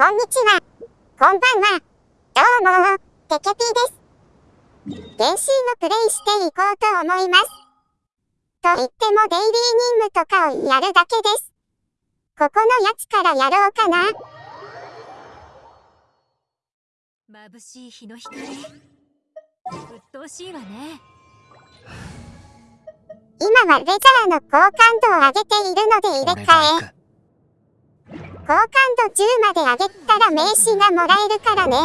こんにちは。こんばんは。どうも、テケピーです。原神のプレイしていこうと思います。と言ってもデイリー任務とかをやるだけです。ここのやつからやろうかな。眩しい日の光。鬱陶しいわね。今はレザーの高感度を上げているので入れ替え。好感度10まで上げたら名刺がもらえるからね。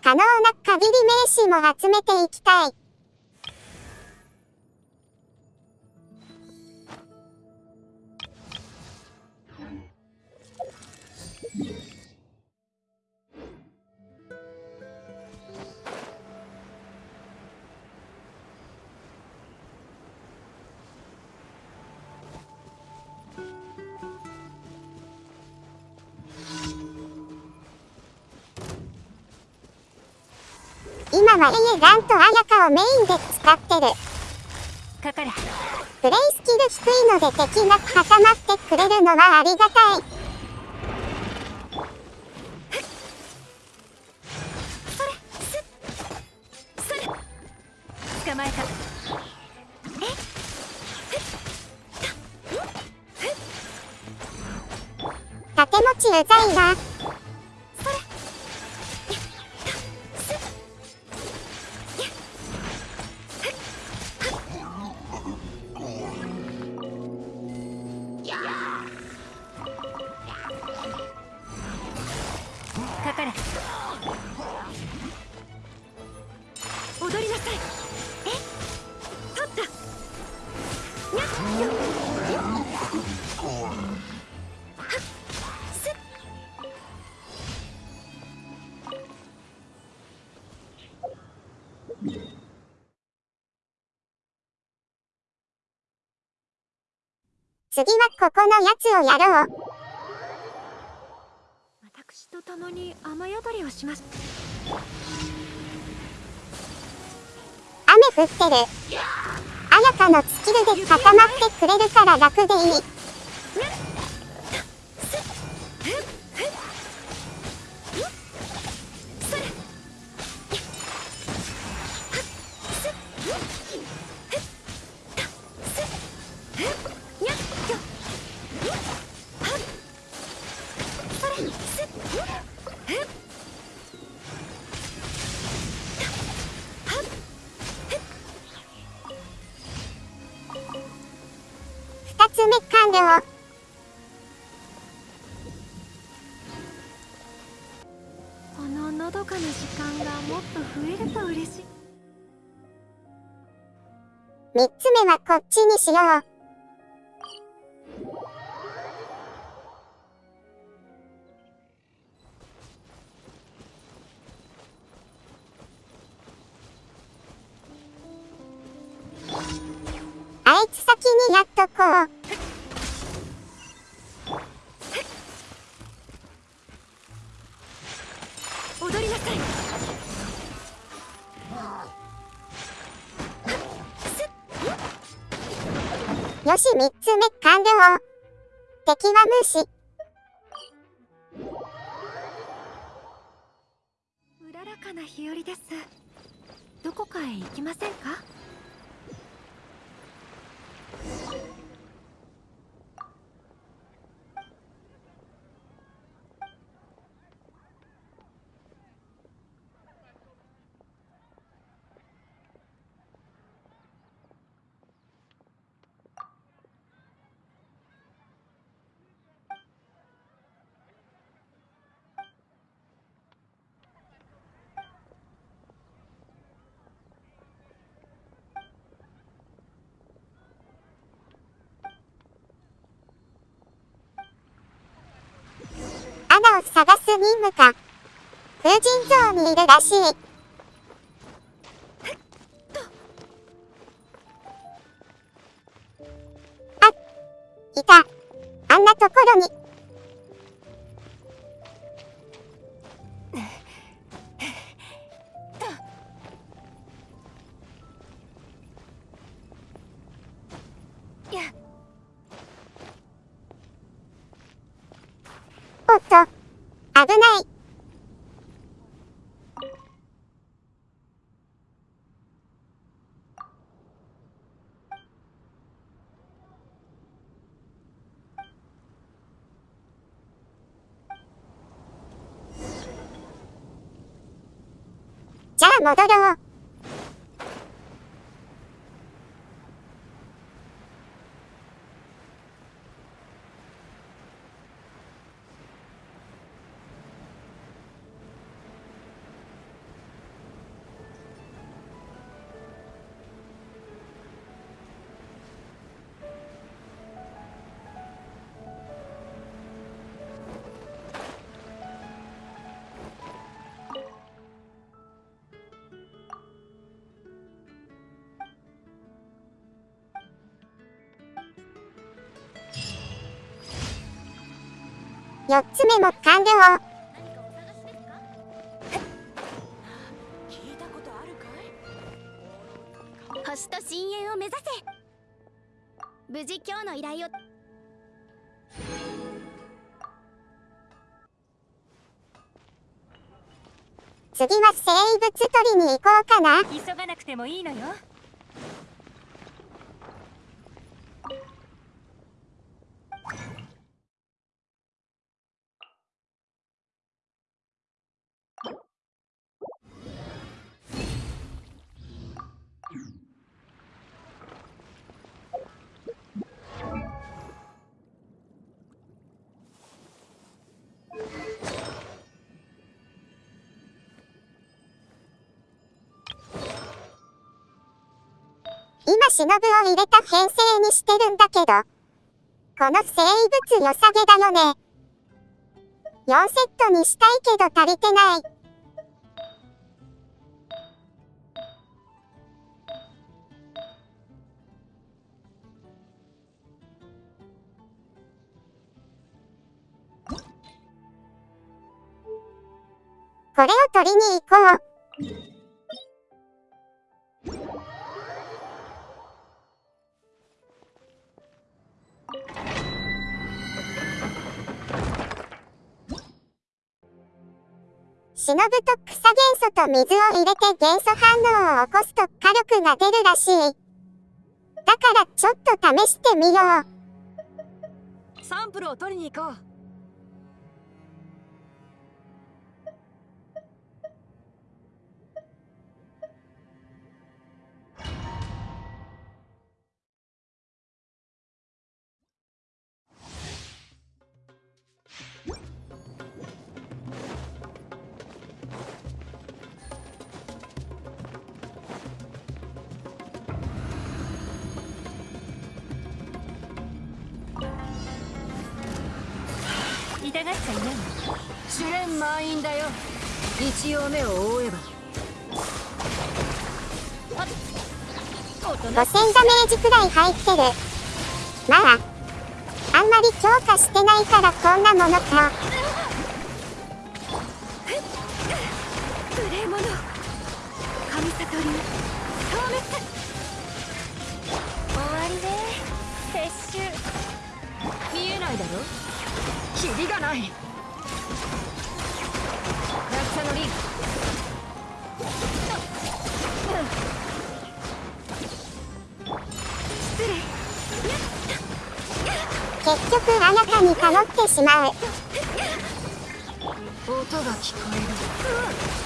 可能な限り名刺も集めていきたい。今はエイランとアヤカをメインで使ってる。かかれ。プレイスキル低いので敵が固まってくれるのはありがたい。捕まえた。盾持ちうざいな。次はここのやつをやろう。私と共に雨宿りをします。雨降ってる。あやかのスキルで固まってくれるから楽でいい。了。こののどかな時間がもっと増えると嬉しい。3つ目はこっちにしよう。あいつ先にやっとこう。よし3つ目完了。敵は無視。うららかな日和です。どこかへ行きませんか？Thank you. を探す任務か。風神像にいるらしい。あ、いた。あんなところに。危ない。じゃあ戻ろう。4つ目も完了。星と深淵を目指せ無事今日の依頼を次は生物取りに行こうかな。急がなくてもいいのよ今忍を入れた編成にしてるんだけど。この生物良さげだよね。4セットにしたいけど足りてない。これを取りに行こう。忍と草元素と水を入れて元素反応を起こすと火力が出るらしい。だからちょっと試してみよう。サンプルを取りに行こう痛がっちゃいない試練満員だよ。一応目を覆えば。5000ダメージくらい入ってる。まあ、あんまり強化してないからこんなものか。無礼者神里流。消滅終わりね。撤収キリがない。落差のリン結局あなたに頼ってしまう。音が聞こえる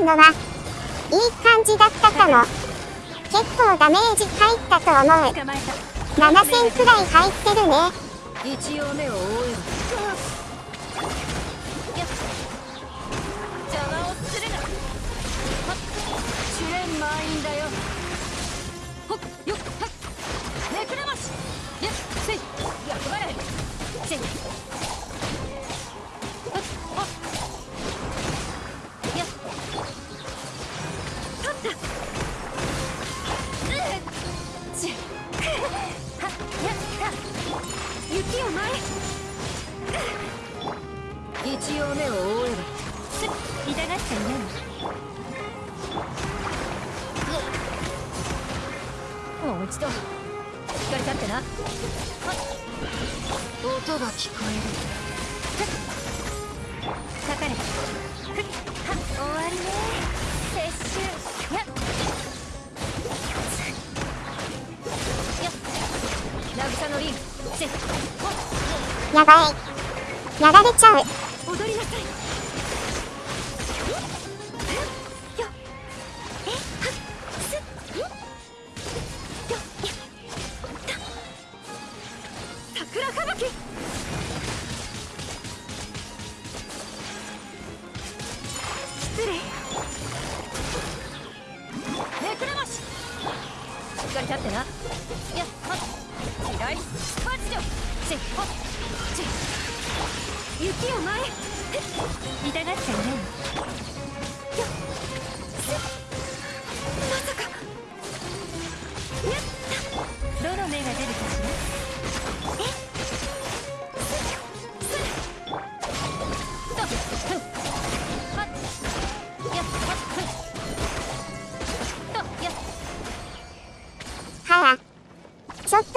今のは、いい感じだったかも。結構ダメージ入ったと思う。捕まえた。7000くらい入ってるね。一応目を覆え邪魔をするな。ば試練満員だよ。ほっ。よっ。はっ。めくれましやっ。せい。役払いせいちとしっかり立ってな。音が聞こえる。かかれ終わりね。撤収。やっ。やっ。渚のリン。やばい。やられちゃう。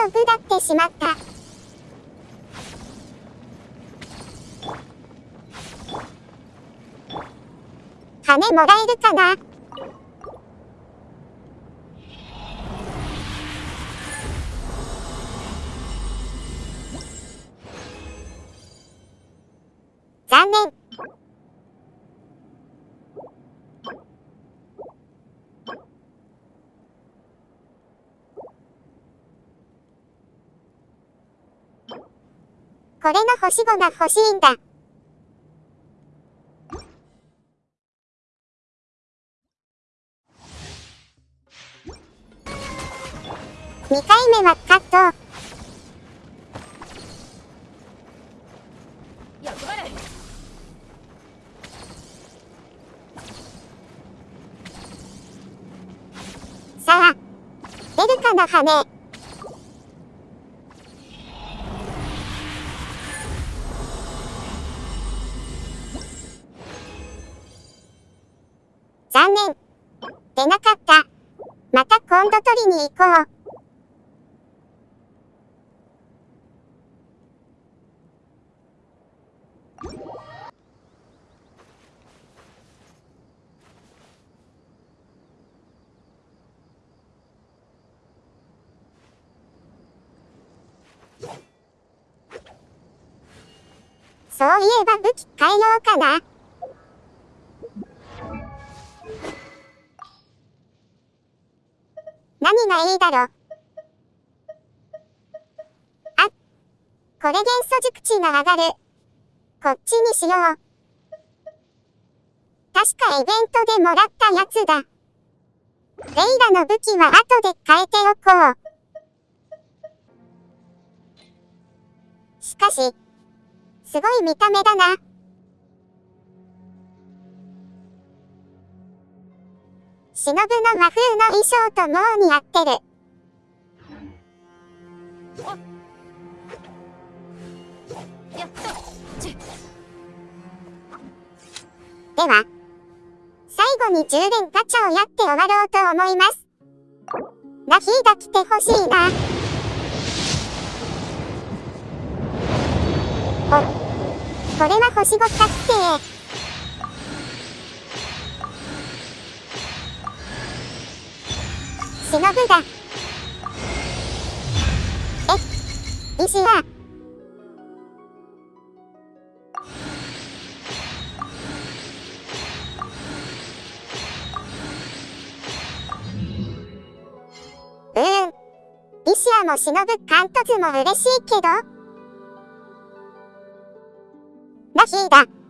とぐだってしまった。羽もらえるかな残念。これの星5が欲しいんだ。2回目はカット。さあ、出るかな羽。残念。出なかった。また今度取りに行こう。そういえば武器変えようかな。何がいだろ。あ、これ元素熟知が上がる。こっちにしよう。確かイベントでもらったやつだ。レイラの武器は後で変えておこう。しかし、すごい見た目だな。忍の和風の衣装ともう似合ってる。では、最後に充電ガチャをやって終わろうと思います。ラヒーが来てほしいな。お、これは星5確定。忍だ。え、石は、うーん。リシアも忍カントズも嬉しいけど。ラヒーだ。